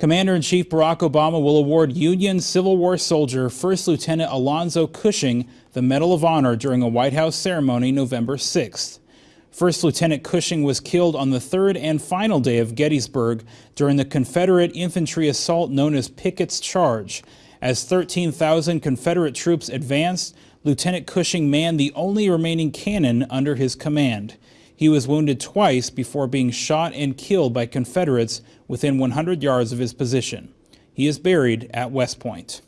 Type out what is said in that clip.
Commander-in-Chief Barack Obama will award Union Civil War soldier First Lieutenant Alonzo Cushing the Medal of Honor during a White House ceremony November 6th. First Lieutenant Cushing was killed on the third and final day of Gettysburg during the Confederate infantry assault known as Pickett's Charge. As 13,000 Confederate troops advanced, Lieutenant Cushing manned the only remaining cannon under his command. He was wounded twice before being shot and killed by Confederates within 100 yards of his position. He is buried at West Point.